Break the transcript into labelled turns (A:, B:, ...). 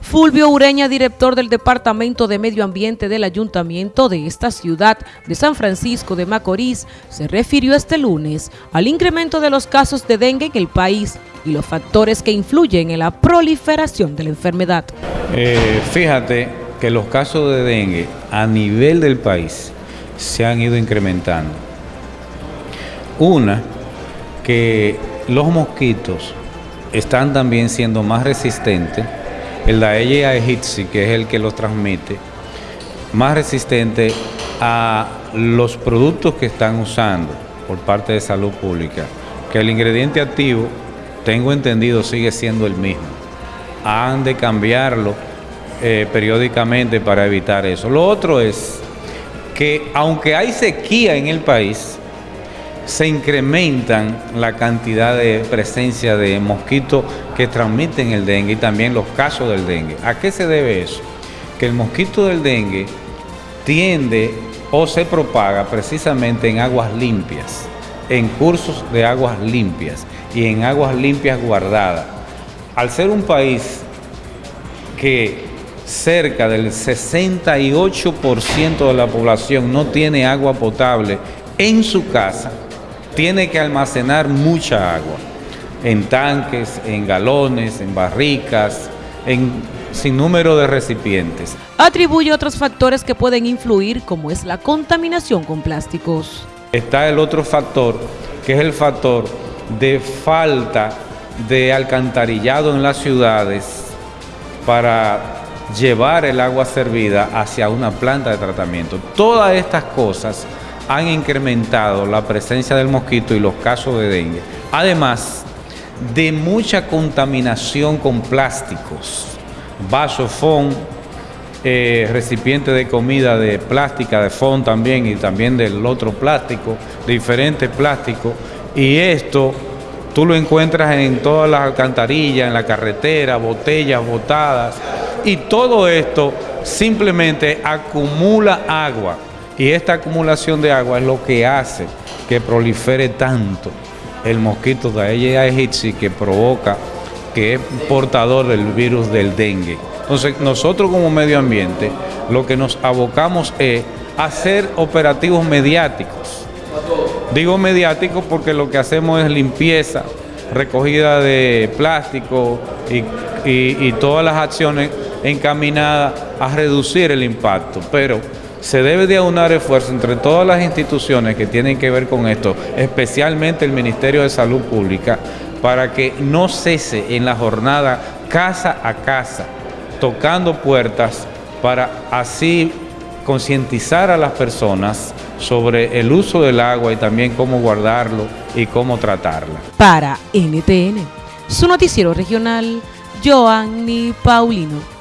A: Fulvio Ureña, director del Departamento de Medio Ambiente del Ayuntamiento de esta ciudad de San Francisco de Macorís, se refirió este lunes al incremento de los casos de dengue en el país y los factores que influyen en la proliferación de la enfermedad.
B: Eh, fíjate que los casos de dengue a nivel del país se han ido incrementando. Una, que los mosquitos están también siendo más resistentes el Daelia aegypti, que es el que los transmite, más resistente a los productos que están usando por parte de salud pública, que el ingrediente activo, tengo entendido, sigue siendo el mismo. Han de cambiarlo eh, periódicamente para evitar eso. Lo otro es que aunque hay sequía en el país, se incrementan la cantidad de presencia de mosquitos que transmiten el dengue y también los casos del dengue. ¿A qué se debe eso? Que el mosquito del dengue tiende o se propaga precisamente en aguas limpias, en cursos de aguas limpias y en aguas limpias guardadas. Al ser un país que cerca del 68% de la población no tiene agua potable en su casa, tiene que almacenar mucha agua en tanques, en galones, en barricas, en sin número de recipientes.
A: Atribuye otros factores que pueden influir como es la contaminación con plásticos.
B: Está el otro factor que es el factor de falta de alcantarillado en las ciudades para llevar el agua servida hacia una planta de tratamiento. Todas estas cosas han incrementado la presencia del mosquito y los casos de dengue. Además de mucha contaminación con plásticos, vasos FON, eh, recipiente de comida de plástica, de FON también y también del otro plástico, diferentes plásticos. Y esto tú lo encuentras en todas las alcantarillas, en la carretera, botellas botadas. Y todo esto simplemente acumula agua y esta acumulación de agua es lo que hace que prolifere tanto el mosquito de Aedes aegypti que provoca, que es portador del virus del dengue. Entonces nosotros como medio ambiente lo que nos abocamos es hacer operativos mediáticos. Digo mediáticos porque lo que hacemos es limpieza, recogida de plástico y, y todas las acciones encaminadas a reducir el impacto. Pero se debe de aunar esfuerzo entre todas las instituciones que tienen que ver con esto, especialmente el Ministerio de Salud Pública, para que no cese en la jornada casa a casa, tocando puertas para así concientizar a las personas sobre el uso del agua y también cómo guardarlo y cómo tratarla.
A: Para NTN, su noticiero regional, Joanny Paulino.